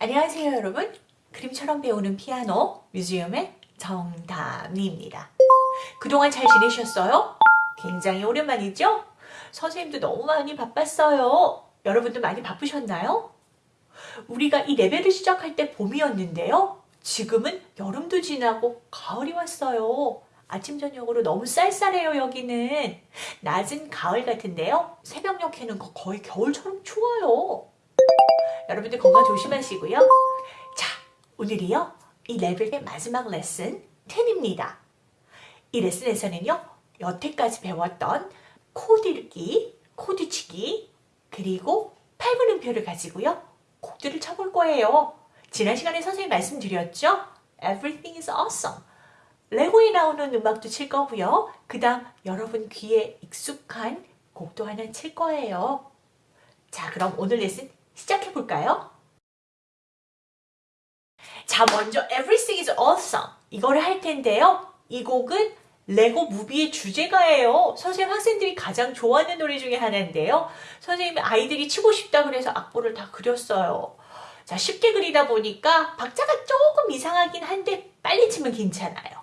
안녕하세요 여러분. 그림처럼 배우는 피아노 뮤지엄의 정담입니다. 그동안 잘 지내셨어요? 굉장히 오랜만이죠? 선생님도 너무 많이 바빴어요. 여러분도 많이 바쁘셨나요? 우리가 이 레벨을 시작할 때 봄이었는데요. 지금은 여름도 지나고 가을이 왔어요. 아침 저녁으로 너무 쌀쌀해요 여기는. 낮은 가을 같은데요. 새벽녘에는 거의 겨울처럼 추워요 여러분들 건강 조심하시고요. 자, 오늘이요. 이 레벨의 마지막 레슨 10입니다. 이 레슨에서는요. 여태까지 배웠던 코드 읽기, 코드 치기, 그리고 8분음표를 가지고요. 곡들을 쳐볼 거예요. 지난 시간에 선생님 말씀드렸죠? Everything is awesome. 레고에 나오는 음악도 칠 거고요. 그 다음 여러분 귀에 익숙한 곡도 하나 칠 거예요. 자, 그럼 오늘 레슨 시작해 볼까요? 자, 먼저 Everything is Awesome 이거를 할 텐데요. 이 곡은 레고 무비의 주제가예요. 선생님 학생들이 가장 좋아하는 노래 중에 하나인데요. 선생님이 아이들이 치고 싶다 그래서 악보를 다 그렸어요. 자, 쉽게 그리다 보니까 박자가 조금 이상하긴 한데 빨리 치면 괜찮아요.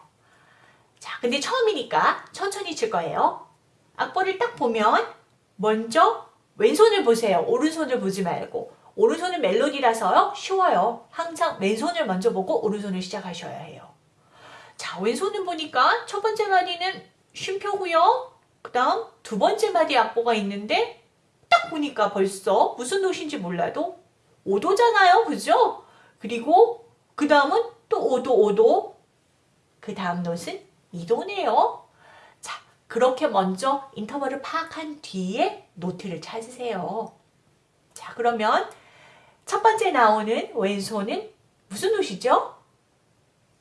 자, 근데 처음이니까 천천히 칠 거예요. 악보를 딱 보면 먼저 왼손을 보세요. 오른손을 보지 말고. 오른손은 멜로디라서요. 쉬워요. 항상 왼손을 먼저 보고 오른손을 시작하셔야 해요. 자, 왼손은 보니까 첫 번째 마디는 쉼표고요. 그 다음 두 번째 마디 악보가 있는데 딱 보니까 벌써 무슨 노트인지 몰라도 5도잖아요. 그죠? 그리고 그 다음은 또 5도, 5도. 그 다음 노트는 2도네요. 그렇게 먼저 인터벌을 파악한 뒤에 노트를 찾으세요. 자 그러면 첫 번째 나오는 왼손은 무슨 노트죠?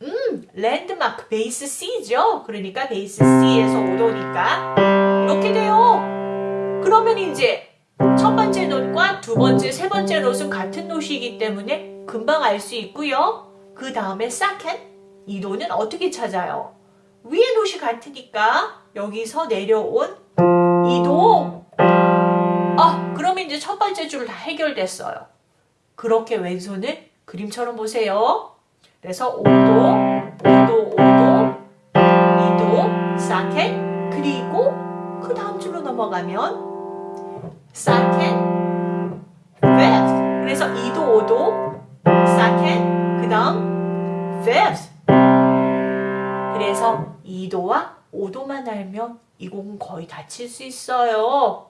음, 랜드마크 베이스 C죠. 그러니까 베이스 C에서 5도니까 이렇게 돼요. 그러면 이제 첫 번째 노트과 두 번째, 세 번째 노트는 같은 노트이기 때문에 금방 알 수 있고요. 그 다음에 second, 이 도는 어떻게 찾아요? 위에 노시 같으니까 여기서 내려온 이도 아 그러면 이제 첫 번째 줄 다 해결됐어요. 그렇게 왼손을 그림처럼 보세요. 그래서 5도, 5도, 5도, 2도, 사켓 그리고 그 다음 줄로 넘어가면 사켓, fifth 그래서 2도, 5도, 사켓 그 다음 fifth 그래서 2도와 5도만 알면 이 곡은 거의 다칠 수 있어요.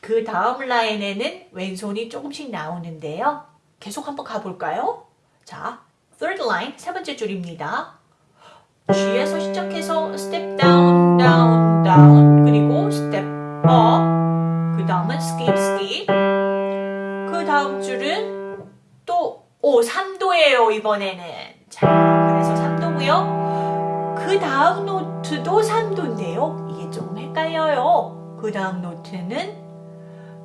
그 다음 라인에는 왼손이 조금씩 나오는데요. 계속 한번 가볼까요? 자, third line, 세 번째 줄입니다. G에서 시작해서 step down, down, down, 그리고 step up, 그 다음은 skip, skip. 그 다음 줄은 또, 오, 3도예요, 이번에는. 자, 그래서 3도고요. 그 다음 노트도 3도인데요. 이게 조금 헷갈려요. 그 다음 노트는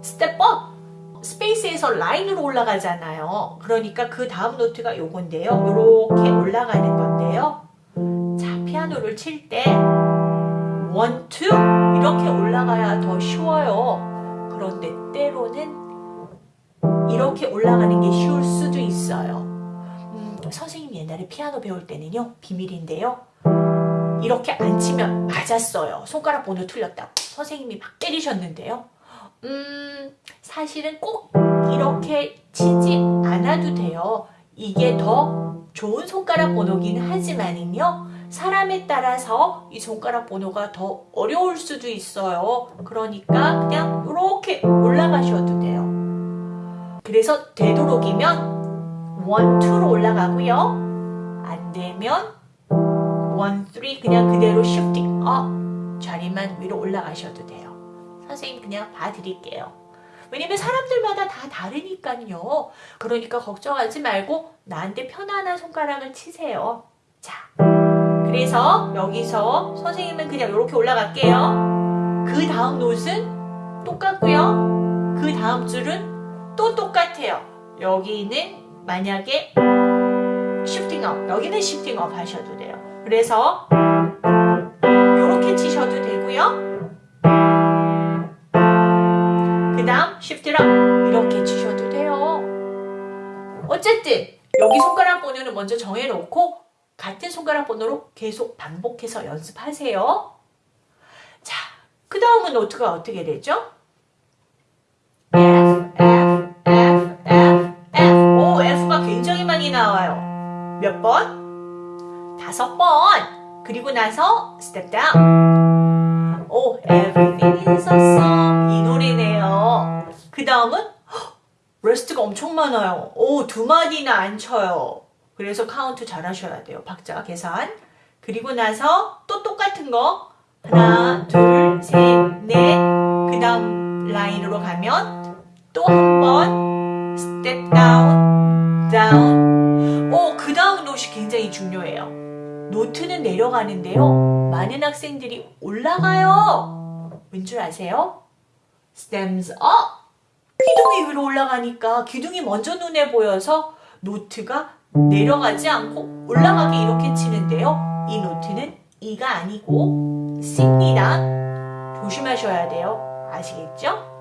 Step up! space에서 라인으로 올라가잖아요. 그러니까 그 다음 노트가 요건데요. 이렇게 올라가는 건데요. 자, 피아노를 칠때 1, 2 이렇게 올라가야 더 쉬워요. 그런데 때로는 이렇게 올라가는 게 쉬울 수도 있어요. 음, 선생님이 옛날에 피아노 배울 때는요. 비밀인데요. 이렇게 안 치면 맞았어요. 손가락 번호 틀렸다고. 선생님이 막 때리셨는데요. 음, 사실은 꼭 이렇게 치지 않아도 돼요. 이게 더 좋은 손가락 번호긴 하지만은요. 사람에 따라서 이 손가락 번호가 더 어려울 수도 있어요. 그러니까 그냥 이렇게 올라가셔도 돼요. 그래서 되도록이면 1, 2로 올라가고요. 안 되면 1, 3 그냥 그대로 shifting up 자리만 위로 올라가셔도 돼요. 선생님 그냥 봐드릴게요. 왜냐면 사람들마다 다 다르니까요. 그러니까 걱정하지 말고 나한테 편안한 손가락을 치세요. 자, 그래서 여기서 선생님은 그냥 이렇게 올라갈게요. 그 다음 노트는 똑같고요. 그 다음 줄은 또 똑같아요. 여기는 만약에 shifting up, 여기는 shifting up 하셔도 돼요. 그래서 이렇게 치셔도 되고요. 그 다음 up 이렇게 치셔도 돼요. 어쨌든 여기 손가락 번호는 먼저 정해놓고 같은 손가락 번호로 계속 반복해서 연습하세요. 자, 그 다음은 노트가 어떻게 되죠? F, F, F, F, F. 오, F가 굉장히 많이 나와요. 몇 번? 다섯 번. 그리고 나서 step down. 오, everything is awesome. 이 노래네요. 그 다음은 rest가 엄청 많아요. 오, 두 마디나 안 쳐요. 그래서 카운트 잘 하셔야 돼요. 박자 계산. 그리고 나서 또 똑같은 거. 하나, 둘, 셋, 넷. 그 다음 라인으로 가면 또 한번 step down, down. 오, 그 다음 노시 굉장히 중요해요. note는 내려가는데요. 많은 학생들이 올라가요. 왠 줄 아세요? stems up. 기둥이 위로 올라가니까 기둥이 먼저 눈에 보여서 노트가 내려가지 않고 올라가게 이렇게 치는데요. 이 노트는 E가 아니고 C입니다. 조심하셔야 돼요. 아시겠죠?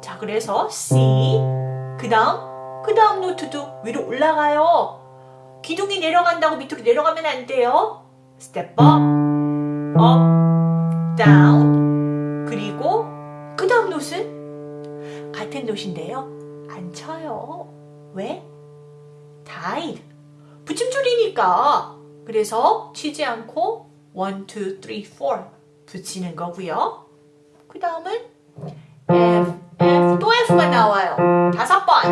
자, 그래서 C, 그 다음, 그 다음 노트도 위로 올라가요. 기둥이 내려간다고 밑으로 내려가면 안 돼요. Step up, up, down. 그리고 그 다음 노트는 같은 노트인데요. 안 쳐요. 왜? died. 붙임줄이니까. 그래서 치지 않고 1, 2, 3, 4 붙이는 거고요. 그 다음은 F, F, 또 F가 나와요. 다섯 번.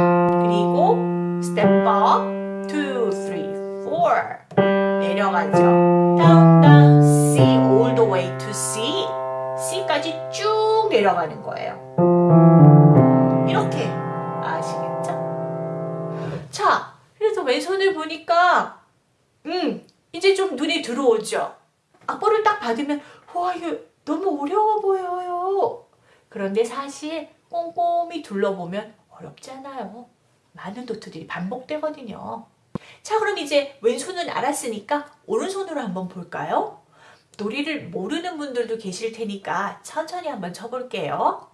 그리고 2, 3, 4 내려가죠. down, down, C, all the way to C. C까지 쭉 내려가는 거예요. 이렇게 아시겠죠? 자, 그래서 왼손을 보니까 음, 이제 좀 눈에 들어오죠? 악보를 딱 받으면 와 이거 너무 어려워 보여요. 그런데 사실 꼼꼼히 둘러보면 어렵지 않아요. 많은 노트들이 반복되거든요. 자 그럼 이제 왼손은 알았으니까 오른손으로 한번 볼까요? 놀이를 모르는 분들도 계실 테니까 천천히 한번 쳐볼게요.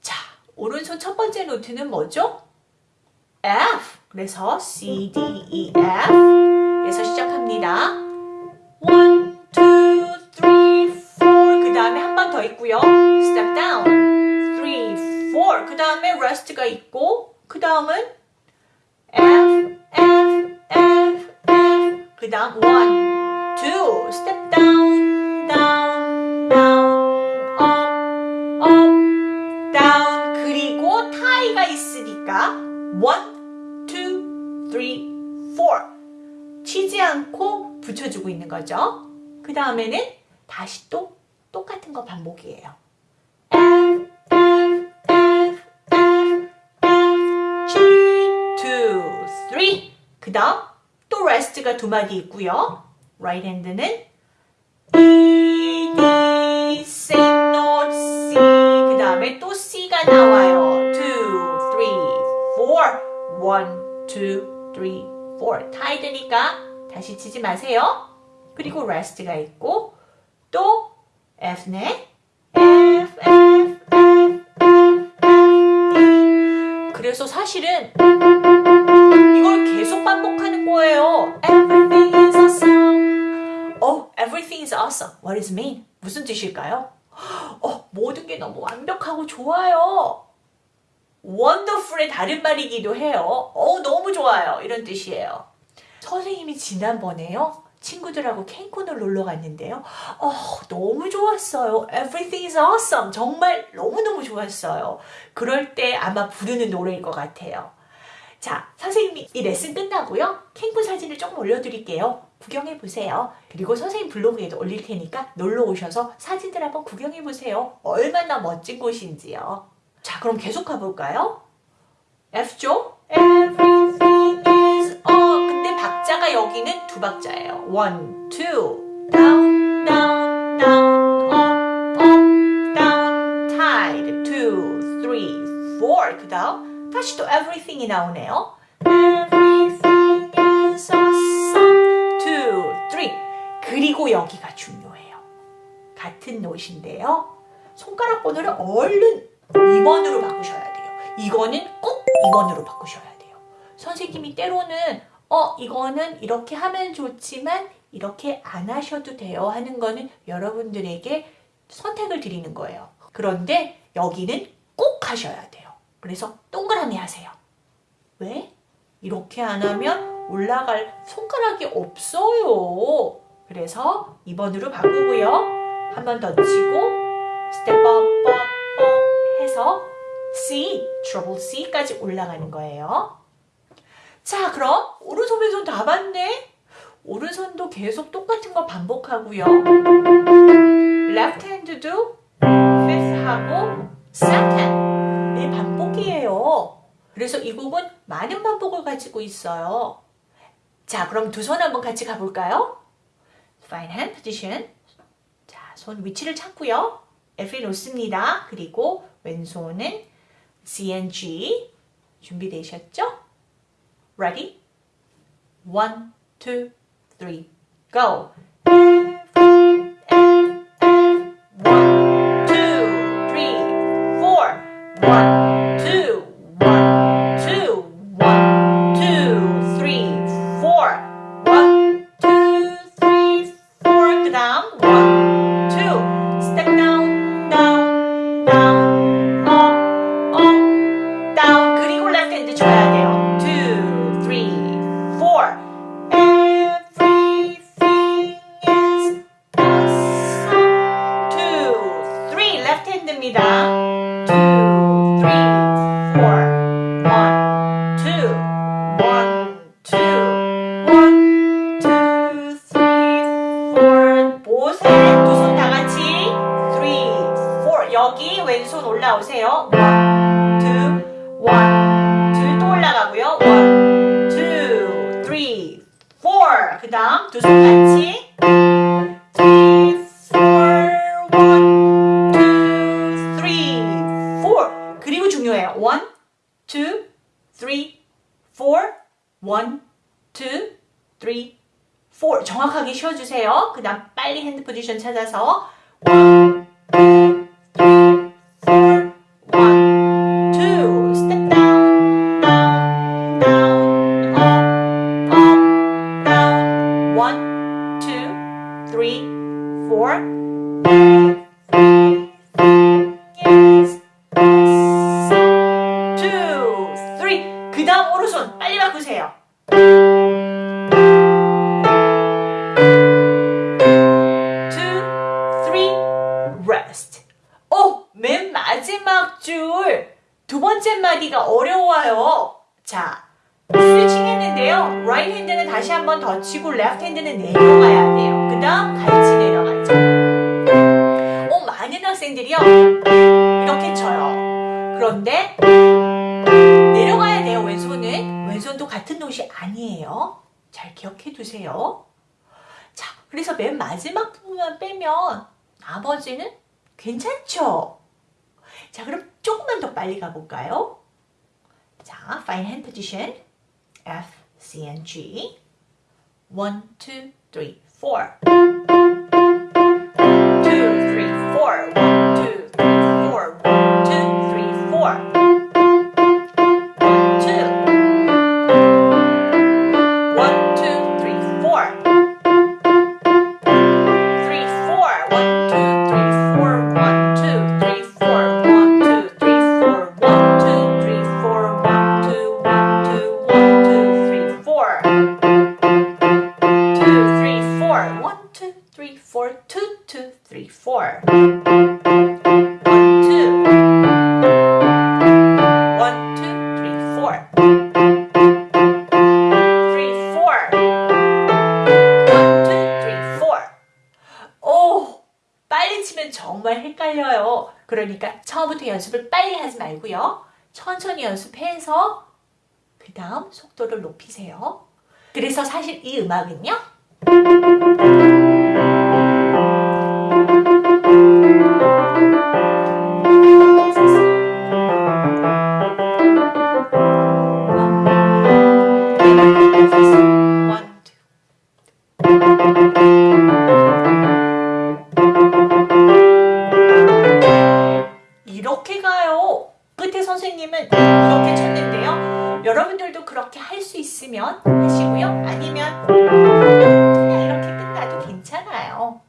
자 오른손 첫 번째 노트는 뭐죠? F 그래서 C, D, E, F 에서 시작합니다. 1, 2, 3, 4. 그 다음에 한 번 더 있고요. Step down. 3, 4. 그 다음에 rest가 있고, 그 다음은 F. 그 다음 1, 2. Step down, down, down, up, up, down. 그리고 타이가 있으니까 1, 2, 3, 4. 치지 않고 붙여주고 있는 거죠. 그 다음에는 다시 또 똑같은 거 반복이에요. F, F, F, F, F, G, 2, 3. 그 다음 또 rest가 두 마디 있고요. right hand는 E, D, C note, C. 그 다음에 또 C가 나와요. 2, 3, 4. 1, 2, 3, 4 타이드니까 다시 치지 마세요. 그리고 rest가 있고 또 F네. F, F, F, F, F, E. 그래서 사실은 이걸 계속 반복하는 거예요. Everything is awesome. Oh, everything is awesome. What does it mean? 무슨 뜻일까요? 어, 모든 게 너무 완벽하고 좋아요. wonderful의 다른 말이기도 해요. 어, 너무 좋아요. 이런 뜻이에요. 선생님이 지난번에요. 친구들하고 캔콘을 놀러 갔는데요. 어, 너무 좋았어요. Everything is awesome. 정말 너무너무 좋았어요. 그럴 때 아마 부르는 노래일 것 같아요. 자, 선생님이 이 레슨 끝나고요. 캔콘 사진을 조금 올려드릴게요. 구경해보세요. 그리고 선생님 블로그에도 올릴 테니까 놀러 오셔서 사진들 한번 구경해보세요. 얼마나 멋진 곳인지요. 자, 그럼 계속 가볼까요? F죠? Everything is all. 근데 박자가 여기는 두 박자예요. One, two. Down, down, down, up, up, down. 그 다음 다시 또 everything이 나오네요. Everything is awesome. Two, three. 그리고 여기가 중요해요. 같은 노트인데요. 손가락 번호를 얼른 2번으로 바꾸셔야 돼요. 이거는 꼭 2번으로 바꾸셔야 돼요. 선생님이 때로는 어, 이거는 이렇게 하면 좋지만 이렇게 안 하셔도 돼요 하는 거는 여러분들에게 선택을 드리는 거예요. 그런데 여기는 꼭 하셔야 돼요. 그래서 동그라미 하세요. 왜? 이렇게 안 하면 올라갈 손가락이 없어요. 그래서 2번으로 바꾸고요. 한 번 더 치고 step up, up, up 해서 C, treble C까지 올라가는 거예요. 자, 그럼 오른손 왼손 다 봤네? 오른손도 계속 똑같은 거 반복하고요. left hand도 fifth 하고 second 네 반복이에요. 그래서 이 곡은 많은 반복을 가지고 있어요. 자, 그럼 두 손 한번 같이 가볼까요? Fine hand position. 자, 손 위치를 찾고요. F에 놓습니다. 그리고 왼손은 C and G. 준비되셨죠? Ready? One, two, three, go. 왼손 올라오세요. One, two, one, two. 또 올라가고요. Two, three, four. 그 다음 두 손 같이. Two, three, four. 정확하게 쉬어주세요. 그 다음 빨리 핸드 포지션 찾아서 one, rest. 오, 맨 마지막 줄 두 번째 마디가 어려워요. 자, 스위칭 했는데요. right hand는 다시 한 번 더 치고 left hand는 내려가야 돼요. 그 다음 같이 내려가죠. 오, 많은 학생들이요. 이렇게 쳐요. 그런데 내려가야 돼요, 왼손은. 왼손도 같은 노시 아니에요. 잘 기억해 두세요. 자, 그래서 맨 마지막 부분만 빼면 나머지는 괜찮죠? 자, 그럼 조금만 더 빨리 가볼까요? 자, fine hand position. F, C, and G. 1, 2, 3, 4. 2, 3, 4. 치면 정말 헷갈려요. 그러니까 처음부터 연습을 빨리 하지 말고요. 천천히 연습해서 그 다음 속도를 높이세요. 그래서 사실 이 음악은요. 선생님은 이렇게 쳤는데요. 여러분들도 그렇게 할 수 있으면 하시고요. 아니면 그냥 이렇게 끝나도 괜찮아요.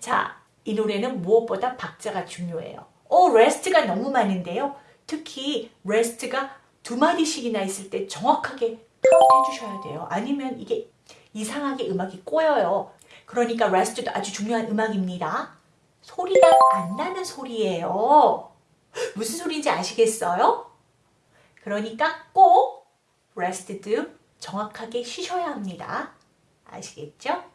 자, 이 노래는 무엇보다 박자가 중요해요. 어, rest가 너무 많은데요. 특히 rest가 두 마디씩이나 있을 때 정확하게 카운트 해주셔야 돼요. 아니면 이게 이상하게 음악이 꼬여요. 그러니까 rest도 아주 중요한 음악입니다. 소리가 안 나는 소리예요. 무슨 소리인지 아시겠어요? 그러니까 꼭 레스트도 정확하게 쉬셔야 합니다. 아시겠죠?